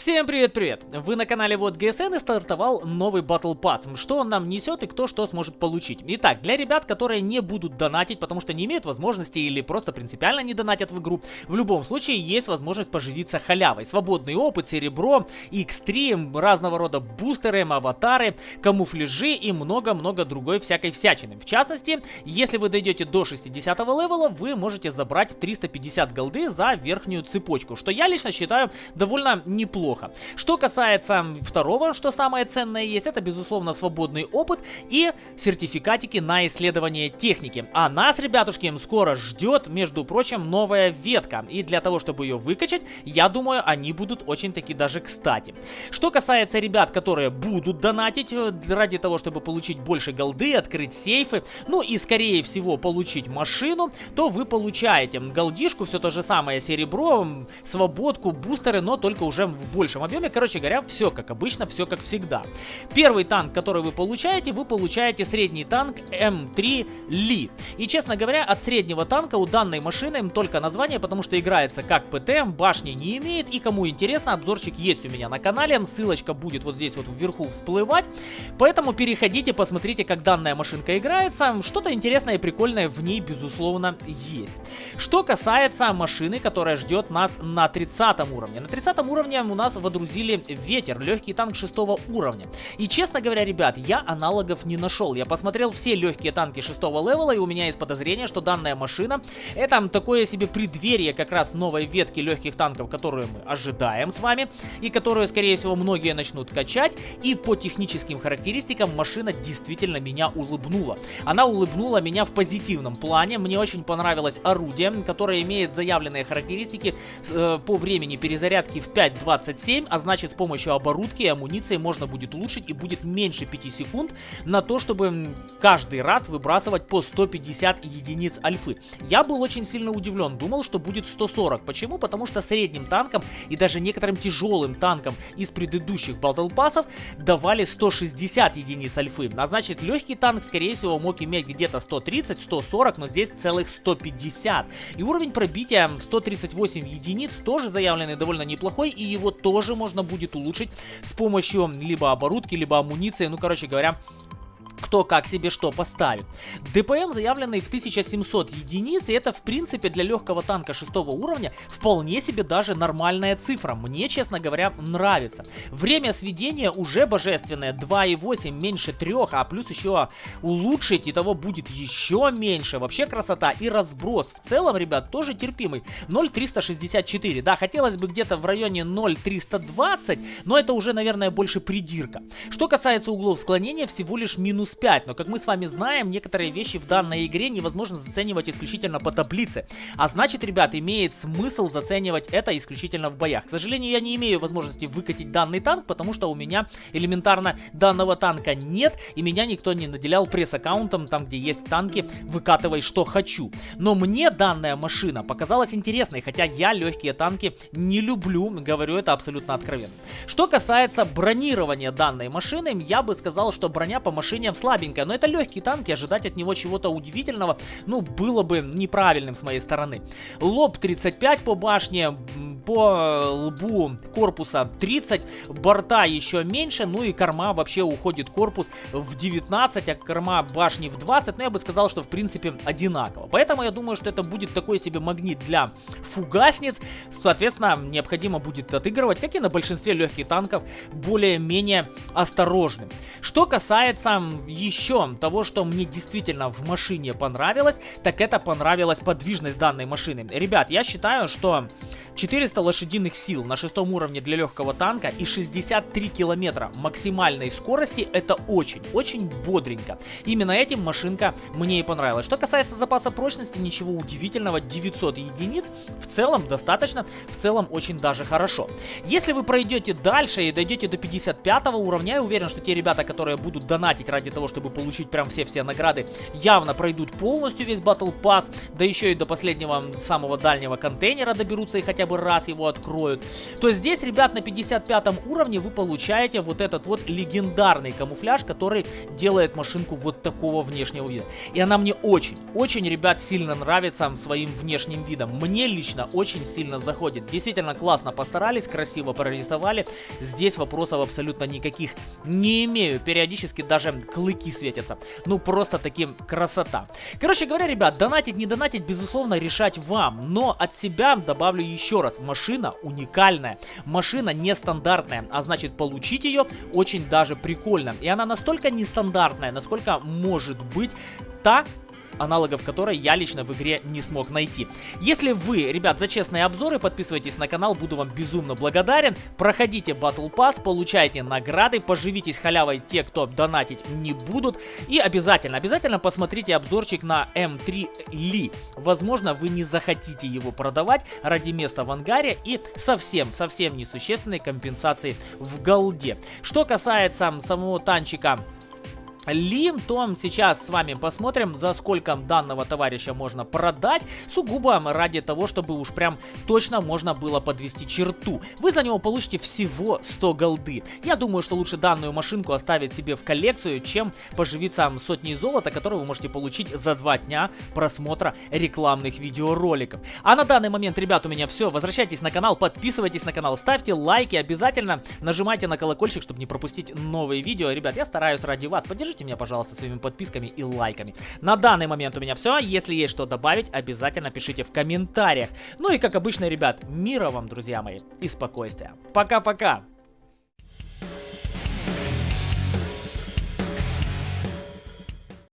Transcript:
Всем привет-привет! Вы на канале Вот ГСН и стартовал новый Battle Pass. Что он нам несет и кто что сможет получить. Итак, для ребят, которые не будут донатить, потому что не имеют возможности или просто принципиально не донатят в игру, в любом случае есть возможность поживиться халявой. Свободный опыт, серебро, X3, разного рода бустеры, аватары, камуфляжи и много-много другой всякой всячины. В частности, если вы дойдете до 60 левела, вы можете забрать 350 голды за верхнюю цепочку, что я лично считаю довольно неплохо неплохо. Что касается второго, что самое ценное есть, это безусловно свободный опыт и сертификатики на исследование техники. А нас, ребятушки, скоро ждет, между прочим, новая ветка. И для того, чтобы ее выкачать, я думаю, они будут очень таки даже кстати. Что касается ребят, которые будут донатить э, ради того, чтобы получить больше голды, открыть сейфы, ну и скорее всего получить машину, то вы получаете голдишку, все то же самое серебро, свободку, бустеры, но только уже в большем объеме. Короче говоря, все как обычно, все как всегда. Первый танк, который вы получаете, вы получаете средний танк М3 Ли. И, честно говоря, от среднего танка у данной машины только название, потому что играется как ПТ, башни не имеет. И кому интересно, обзорчик есть у меня на канале. Ссылочка будет вот здесь вот вверху всплывать. Поэтому переходите, посмотрите, как данная машинка играется. Что-то интересное и прикольное в ней, безусловно, есть. Что касается машины, которая ждет нас на 30 уровне. На 30 уровне у нас нас водрузили ветер, легкий танк шестого уровня. И честно говоря, ребят, я аналогов не нашел. Я посмотрел все легкие танки шестого левела, и у меня есть подозрение, что данная машина это такое себе преддверие как раз новой ветки легких танков, которую мы ожидаем с вами, и которую, скорее всего, многие начнут качать. И по техническим характеристикам машина действительно меня улыбнула. Она улыбнула меня в позитивном плане. Мне очень понравилось орудие, которое имеет заявленные характеристики э, по времени перезарядки в 5.27 7, а значит с помощью оборудки и амуниции можно будет улучшить и будет меньше 5 секунд на то, чтобы каждый раз выбрасывать по 150 единиц альфы. Я был очень сильно удивлен, думал, что будет 140. Почему? Потому что средним танкам и даже некоторым тяжелым танкам из предыдущих батлпассов давали 160 единиц альфы. А значит легкий танк скорее всего мог иметь где-то 130-140, но здесь целых 150. И уровень пробития 138 единиц тоже заявленный довольно неплохой и его тоже тоже можно будет улучшить с помощью либо оборудки, либо амуниции, ну, короче говоря, кто как себе что поставит. ДПМ заявленный в 1700 единиц, и это в принципе для легкого танка 6 уровня вполне себе даже нормальная цифра. Мне, честно говоря, нравится. Время сведения уже божественное, 2,8 меньше 3, а плюс еще улучшить, и того будет еще меньше. Вообще красота и разброс. В целом, ребят, тоже терпимый. 0,364, да, хотелось бы где-то в районе 0,320, но это уже, наверное, больше придирка. Что касается углов склонения, всего лишь минус минус 5. Но как мы с вами знаем, некоторые вещи в данной игре невозможно заценивать исключительно по таблице. А значит, ребят, имеет смысл заценивать это исключительно в боях. К сожалению, я не имею возможности выкатить данный танк, потому что у меня элементарно данного танка нет, и меня никто не наделял пресс-аккаунтом, там где есть танки, выкатывай что хочу. Но мне данная машина показалась интересной, хотя я легкие танки не люблю, говорю это абсолютно откровенно. Что касается бронирования данной машины, я бы сказал, что броня по машине слабенькая, но это легкий танк, и ожидать от него чего-то удивительного, ну, было бы неправильным с моей стороны. Лоб 35 по башне, по лбу корпуса 30, борта еще меньше, ну и корма вообще уходит корпус в 19, а корма башни в 20, но я бы сказал, что в принципе одинаково. Поэтому я думаю, что это будет такой себе магнит для фугасниц, соответственно, необходимо будет отыгрывать, как и на большинстве легких танков, более-менее осторожным. Что касается еще того, что мне действительно в машине понравилось, так это понравилась подвижность данной машины. Ребят, я считаю, что 400 лошадиных сил на шестом уровне для легкого танка и 63 километра максимальной скорости это очень, очень бодренько. Именно этим машинка мне и понравилась. Что касается запаса прочности, ничего удивительного, 900 единиц в целом достаточно, в целом очень даже хорошо. Если вы пройдете дальше и дойдете до 55 уровня, я уверен, что те ребята, которые будут донатить ради того, того, чтобы получить прям все-все награды, явно пройдут полностью весь Battle Pass, да еще и до последнего самого дальнего контейнера доберутся и хотя бы раз его откроют. То здесь, ребят, на 55 уровне вы получаете вот этот вот легендарный камуфляж, который делает машинку вот такого внешнего вида. И она мне очень, очень, ребят, сильно нравится своим внешним видом. Мне лично очень сильно заходит. Действительно классно постарались, красиво прорисовали. Здесь вопросов абсолютно никаких не имею. Периодически даже клыки светятся. Ну, просто таким красота. Короче говоря, ребят, донатить, не донатить, безусловно, решать вам. Но от себя добавлю еще раз. Машина уникальная. Машина нестандартная. А значит, получить ее очень даже прикольно. И она настолько нестандартная, насколько может быть та аналогов которой я лично в игре не смог найти. Если вы, ребят, за честные обзоры, подписывайтесь на канал, буду вам безумно благодарен. Проходите Battle Pass, получайте награды, поживитесь халявой те, кто донатить не будут. И обязательно, обязательно посмотрите обзорчик на М3 Ли. Возможно, вы не захотите его продавать ради места в ангаре и совсем, совсем несущественной компенсации в голде. Что касается самого танчика ли, то сейчас с вами посмотрим, за сколько данного товарища можно продать, сугубо ради того, чтобы уж прям точно можно было подвести черту. Вы за него получите всего 100 голды. Я думаю, что лучше данную машинку оставить себе в коллекцию, чем поживиться сотней золота, которую вы можете получить за два дня просмотра рекламных видеороликов. А на данный момент, ребят, у меня все. Возвращайтесь на канал, подписывайтесь на канал, ставьте лайки, обязательно нажимайте на колокольчик, чтобы не пропустить новые видео. Ребят, я стараюсь ради вас. Поддержите Поддержите меня, пожалуйста, своими подписками и лайками. На данный момент у меня все. Если есть что добавить, обязательно пишите в комментариях. Ну и как обычно, ребят, мира вам, друзья мои, и спокойствия. Пока-пока!